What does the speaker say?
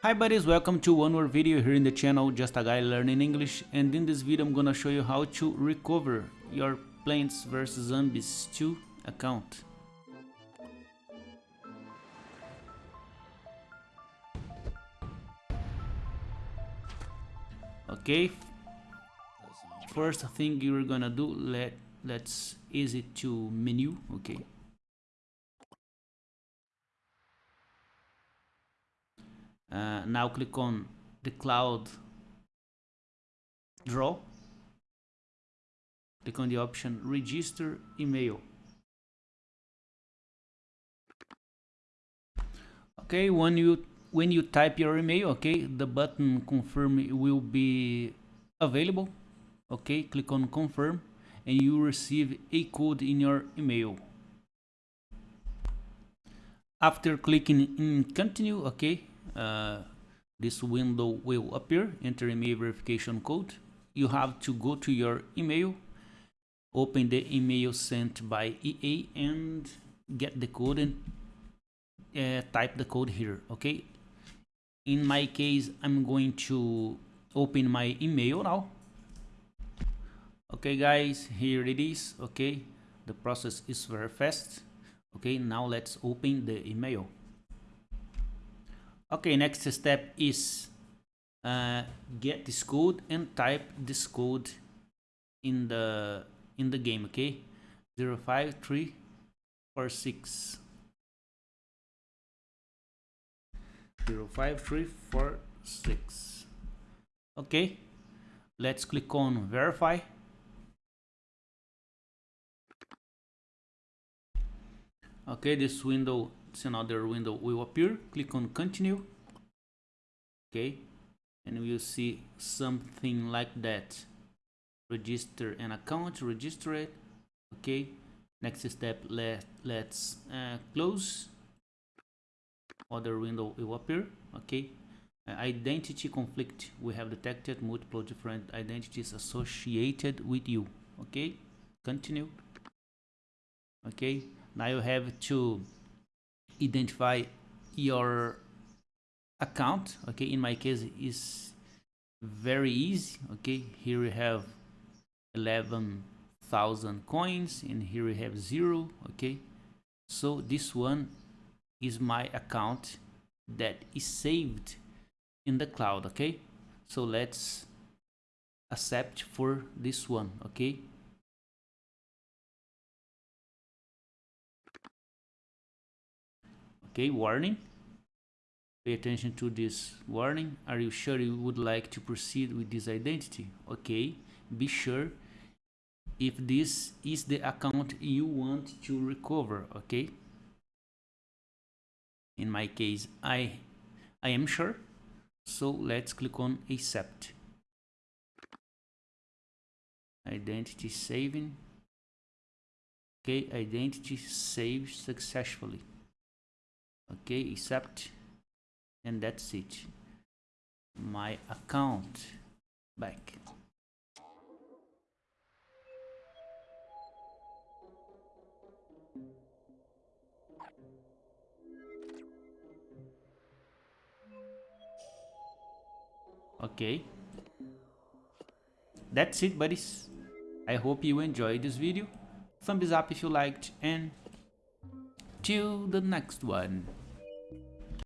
Hi buddies, welcome to one more video here in the channel Just a Guy Learning English and in this video I'm gonna show you how to recover your Plants vs Zombies 2 account. Okay, first thing you're gonna do, let, let's exit to menu, okay. Uh, now click on the cloud draw. Click on the option register email. Okay when you when you type your email okay the button confirm will be available. Okay click on confirm and you receive a code in your email. After clicking in continue okay this window will appear enter email verification code. You have to go to your email open the email sent by EA and get the code and uh, type the code here okay? In my case I'm going to open my email now. Okay guys here it is okay? The process is very fast okay? Now let's open the email okay next step is uh, get this code and type this code in the in the game okay? 05346 05346 okay let's click on verify. Okay this window another window will appear. Click on continue. Okay. And we'll see something like that. Register an account register it. Okay. Next step let let's uh, close. Other window will appear. Okay. Uh, identity conflict. We have detected multiple different identities associated with you. Okay. Continue. Okay. Now you have to identify your account okay? In my case is very easy okay? Here we have 11,000 coins and here we have zero okay? So this one is my account that is saved in the cloud okay? So let's accept for this one okay okay warning. Pay attention to this warning. Are you sure you would like to proceed with this identity? Okay be sure if this is the account you want to recover okay? In my case i i am sure. So let's click on accept. Identity saving. Okay identity saved successfully okay accept and that's it. My account back. Okay. That's it buddies. I hope you enjoyed this video. Thumbs up if you liked and till the next one